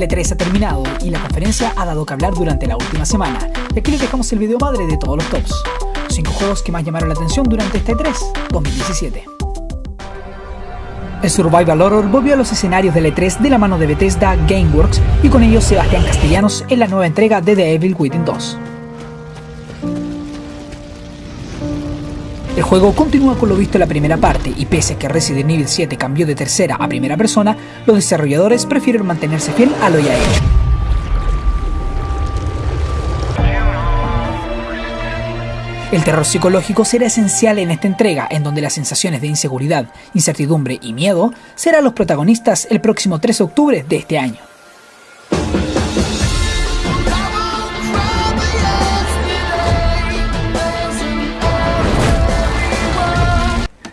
La E3 ha terminado y la conferencia ha dado que hablar durante la última semana. Y aquí les dejamos el video madre de todos los tops. Los 5 juegos que más llamaron la atención durante este E3 2017. El Survival Horror volvió a los escenarios del E3 de la mano de Bethesda Gameworks y con ellos Sebastián Castellanos en la nueva entrega de The Evil Within 2. El juego continúa con lo visto en la primera parte y pese a que Resident Evil 7 cambió de tercera a primera persona, los desarrolladores prefieren mantenerse fiel a lo ya hecho. El terror psicológico será esencial en esta entrega, en donde las sensaciones de inseguridad, incertidumbre y miedo serán los protagonistas el próximo 3 de octubre de este año.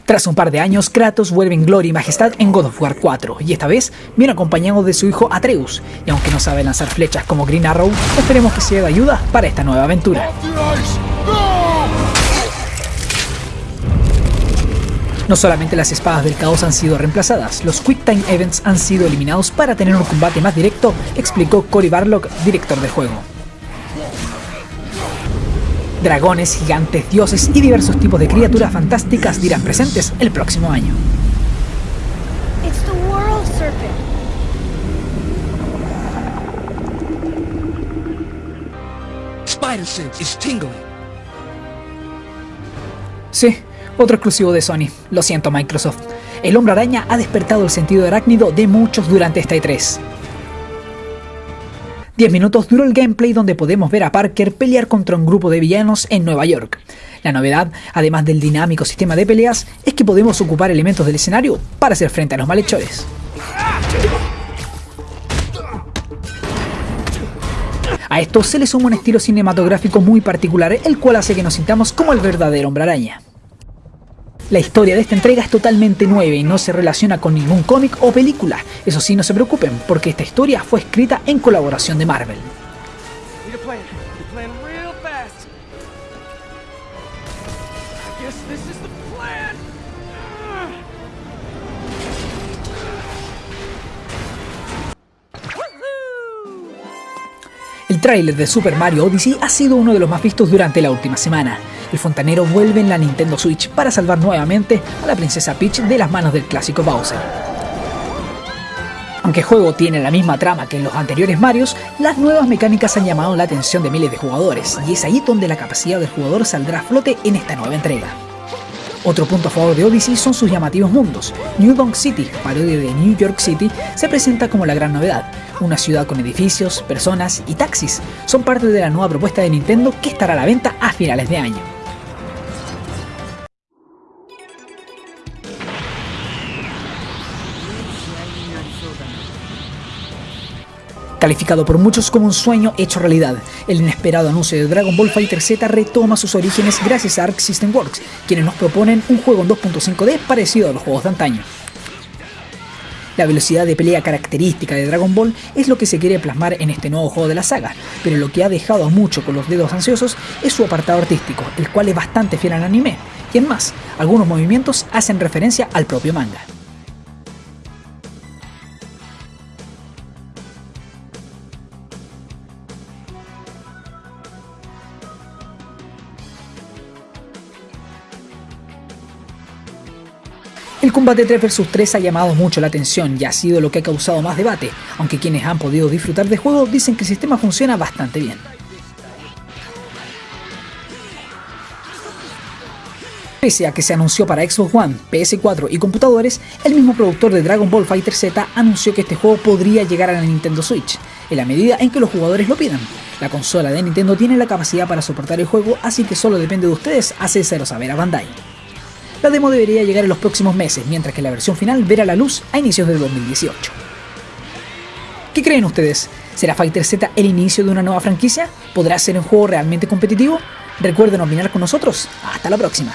Tras un par de años, Kratos vuelve en gloria y majestad en God of War 4, y esta vez viene acompañado de su hijo Atreus, y aunque no sabe lanzar flechas como Green Arrow, esperemos que sea de ayuda para esta nueva aventura. No solamente las espadas del caos han sido reemplazadas, los Quick Time Events han sido eliminados para tener un combate más directo, explicó Cory Barlock, director del juego. Dragones, gigantes, dioses y diversos tipos de criaturas fantásticas dirán presentes el próximo año. Sí, otro exclusivo de Sony. Lo siento Microsoft. El hombre araña ha despertado el sentido arácnido de muchos durante esta E3. 10 minutos duró el gameplay donde podemos ver a Parker pelear contra un grupo de villanos en Nueva York. La novedad, además del dinámico sistema de peleas, es que podemos ocupar elementos del escenario para hacer frente a los malhechores. A esto se le suma un estilo cinematográfico muy particular, el cual hace que nos sintamos como el verdadero hombre araña. La historia de esta entrega es totalmente nueva y no se relaciona con ningún cómic o película. Eso sí, no se preocupen, porque esta historia fue escrita en colaboración de Marvel. El tráiler de Super Mario Odyssey ha sido uno de los más vistos durante la última semana. El fontanero vuelve en la Nintendo Switch para salvar nuevamente a la princesa Peach de las manos del clásico Bowser. Aunque el juego tiene la misma trama que en los anteriores Marios, las nuevas mecánicas han llamado la atención de miles de jugadores, y es ahí donde la capacidad del jugador saldrá a flote en esta nueva entrega. Otro punto a favor de Odyssey son sus llamativos mundos. New Donk City, parodia de New York City, se presenta como la gran novedad. Una ciudad con edificios, personas y taxis. Son parte de la nueva propuesta de Nintendo que estará a la venta a finales de año. Calificado por muchos como un sueño hecho realidad, el inesperado anuncio de Dragon Ball Fighter Z retoma sus orígenes gracias a Arc System Works, quienes nos proponen un juego en 2.5D parecido a los juegos de antaño. La velocidad de pelea característica de Dragon Ball es lo que se quiere plasmar en este nuevo juego de la saga, pero lo que ha dejado mucho con los dedos ansiosos es su apartado artístico, el cual es bastante fiel al anime, y en más, algunos movimientos hacen referencia al propio manga. El combate 3 vs 3 ha llamado mucho la atención y ha sido lo que ha causado más debate, aunque quienes han podido disfrutar del juego dicen que el sistema funciona bastante bien. Pese a que se anunció para Xbox One, PS4 y computadores, el mismo productor de Dragon Ball Fighter Z anunció que este juego podría llegar a la Nintendo Switch, en la medida en que los jugadores lo pidan. La consola de Nintendo tiene la capacidad para soportar el juego, así que solo depende de ustedes hacérselo saber a Bandai. La demo debería llegar en los próximos meses, mientras que la versión final verá la luz a inicios del 2018. ¿Qué creen ustedes? ¿Será Fighter Z el inicio de una nueva franquicia? ¿Podrá ser un juego realmente competitivo? Recuerden opinar con nosotros. Hasta la próxima.